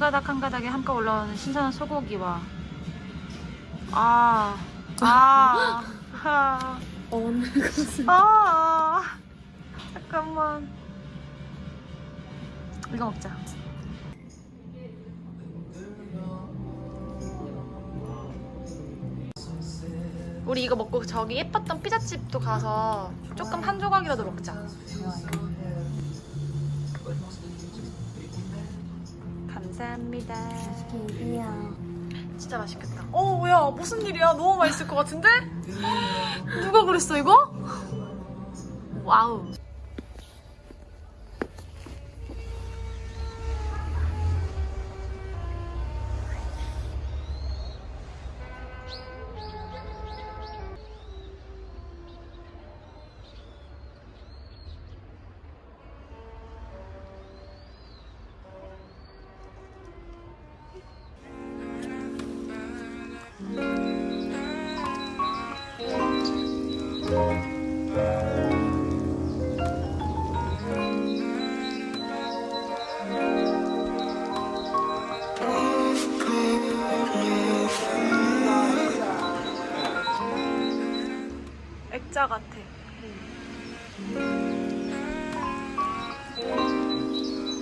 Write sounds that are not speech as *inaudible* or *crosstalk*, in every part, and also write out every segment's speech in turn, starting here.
가닥 한 가닥에 한껏 올라오는 신선한 소고기와 아, 아, 아, *gasps* 어느 것은 아, 잠깐만. 이거 먹자. 우리 이거 먹고 저기 예뻤던 피자집도 가서 조금 한 조각이라도 먹자. 감사합니다. 이야. 진짜 맛있겠다. 어, 야, 무슨 일이야? 너무 맛있을 것 같은데? *gasps* 누가 그랬어, 이거? 와우.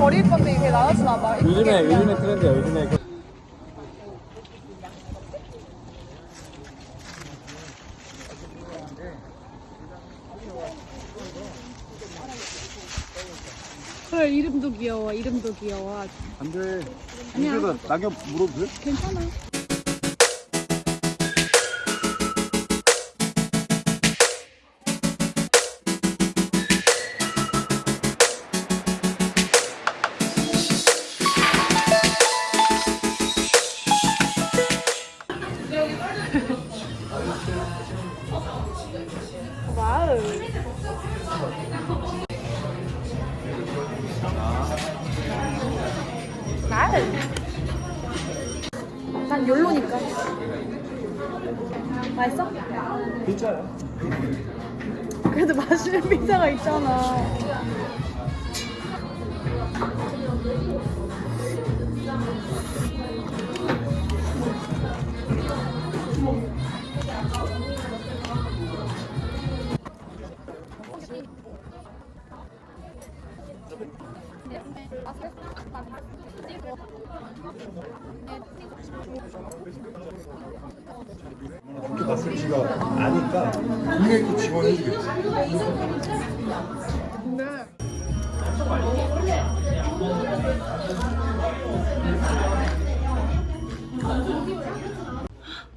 버릴 건데 이게 나눠주나 봐. 요즘에 요즘에 트렌드야 요즘에 그 그래 이름도 귀여워. 이름도 귀여워. 안돼 이제가 낙엽 물어도 돼? 괜찮아. 난 욜로니까. 맛있어? 진짜요? 그래도 맛있는 피자가 있잖아. 그 렇게 봤을지가 아니까 분명히 또 지원해주겠지.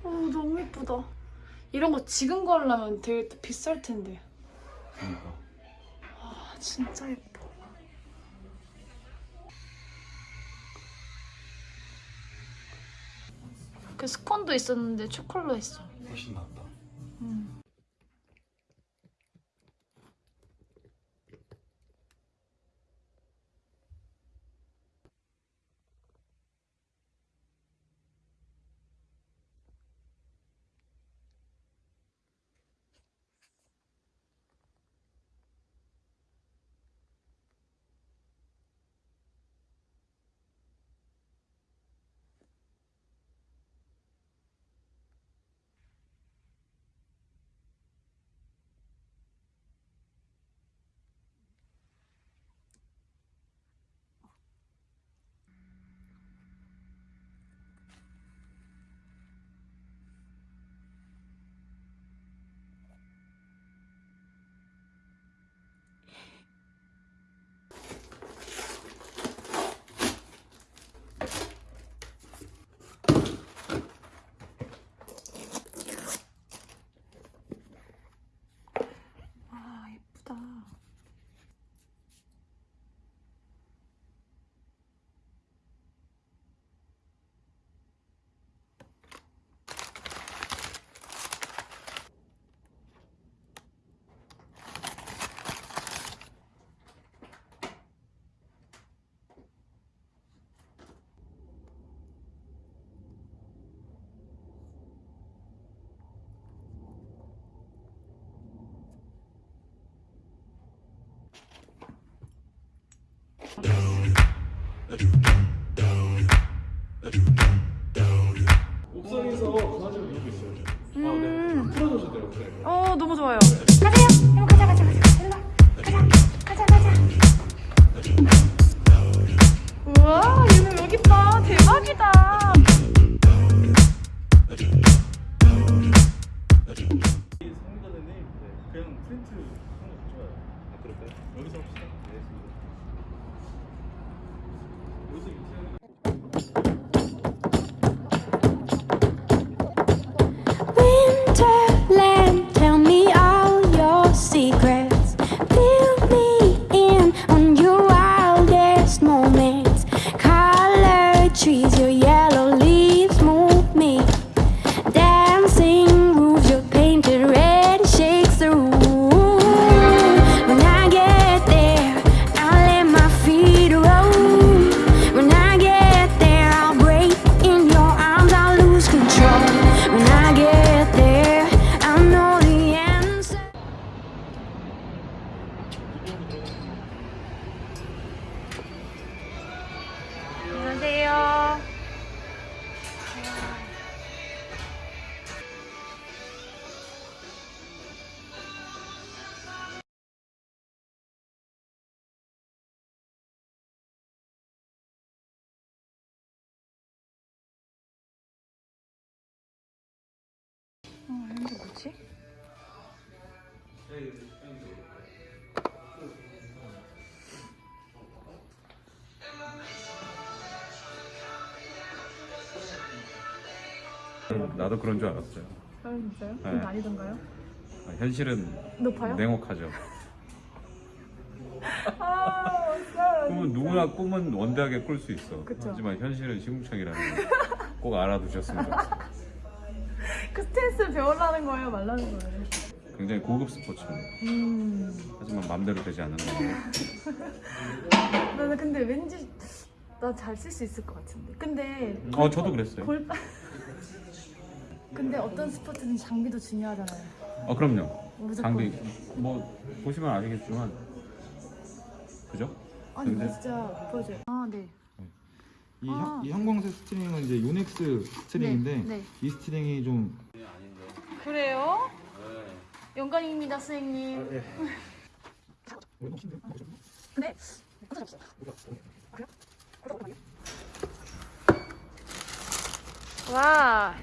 어, 너무 예쁘다. 이런 거 지금 걸려면 되게 또 비쌀 텐데. 아, 진짜 예뻐. 그 스콘도 있었는데 초콜릿 했어. 훨씬 낫다. 옥상에서 강아지를 놀고 있어요. 음. 풀어줘서 돼요, 옥상에. 어 너무 좋아요. 가세요. 어, 이게 뭐지? 나도 그런 줄 알았어요. 아 진짜요? 네. 좀 아니던가요? 아, 현실은 높아요? 냉혹하죠. 아. 꿈은 누구나 꿈은 원대하게 꿀 수 있어. 그쵸. 하지만 현실은 시궁창이라는 거꼭 알아두셨으면 좋겠어요. 그 스탠스 배우라는 거예요, 말라는 거예요. 굉장히 고급 스포츠입니다. 음. 하지만 맘대로 되지 않는 거예요. 나는 근데 왠지 나 잘 쓸 수 있을 것 같은데. 근데 어, 저도 그랬어요. 골. 근데 어떤 스포츠는 장비도 중요하잖아요. 어, 그럼요. 무조건. 장비 뭐 보시면 아시겠지만 그죠? 아니 나 근데- 진짜 보여줘요. 아 네. 이, 아. 형, 이 형광색 스트링은 이제 요넥스 스트링인데 네, 네. 이 스트링이 좀 그래요? 영광입니다, 선생님. 네. 와.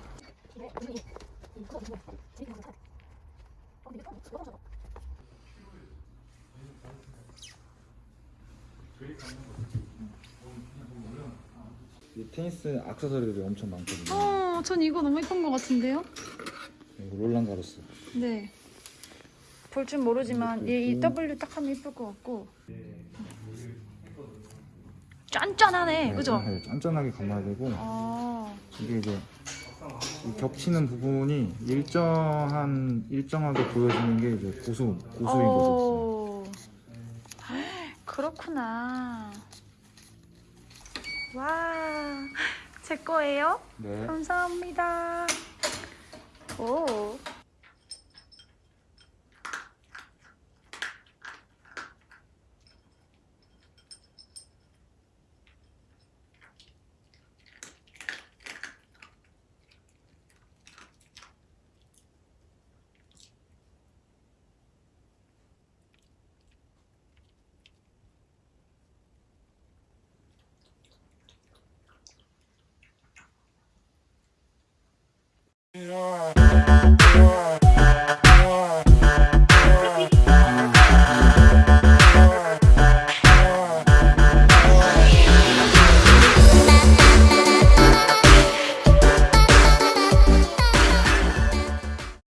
이 테니스 액세서리들이 엄청 많거든요. 어, 전 이거 너무 예쁜 것 같은데요? 이거 롤랑 가로스. 네. 볼 줄 모르지만 얘이 W 딱 하면 예쁠 것 같고. 짠짠하네, 그죠? 네, 짠짠하게 감아야 되고 아, 이게 이제 이 겹치는 부분이 일정한 일정하게 보여지는 게 이제 고수 고수인 거죠. 어, *gasps* 그렇구나. 와, 제 거예요? 네. 감사합니다. 오.